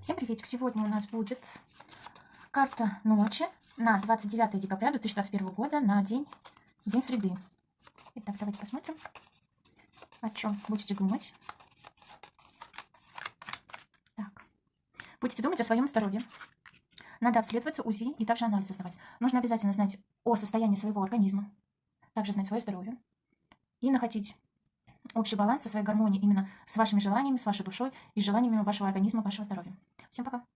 Всем приветик! Сегодня у нас будет карта ночи на 29 декабря 2021 года на день, день среды. Итак, давайте посмотрим, о чем будете думать. Так. Будете думать о своем здоровье. Надо обследоваться, УЗИ и также анализы сдавать. Нужно обязательно знать о состоянии своего организма, также знать свое здоровье и находить общий баланс со своей гармонией именно с вашими желаниями, с вашей душой и желаниями вашего организма, вашего здоровья. Всем пока!